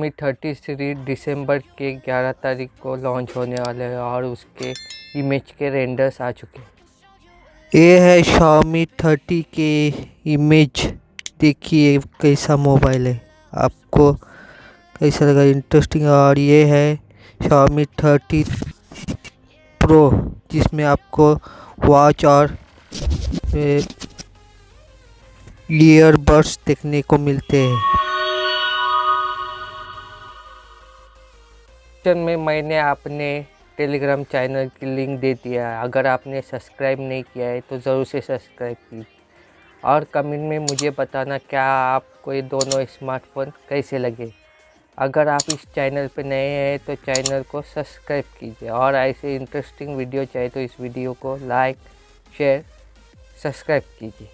मी thirty three दिसंबर के 11 तारीख को लॉन्च होने वाले हैं और उसके इमेज के रेंडर्स आ चुके हैं। ये है Xiaomi 30 के इमेज। देखिए कैसा मोबाइल है। आपको कैसा लगा? इंटरेस्टिंग और ये है Xiaomi 30 प्रो, जिसमें आपको वॉच और ईयरबड्स देखने को मिलते हैं। डिस्क्रिप्शन में मैंने अपने टेलीग्राम चैनल की लिंक दे दिया है। अगर आपने सब्सक्राइब नहीं किया है तो ज़रूर से सब्सक्राइब कीजिए। और कमेंट में मुझे बताना क्या आपको ये दोनों स्मार्टफ़ोन कैसे लगे। अगर आप इस चैनल पर नए हैं तो चैनल को सब्सक्राइब कीजिए। और ऐसे इंटरेस्टिंग वीडियो चाहिए तो इस वीडियो को लाइक शेयर सब्सक्राइब कीजिए।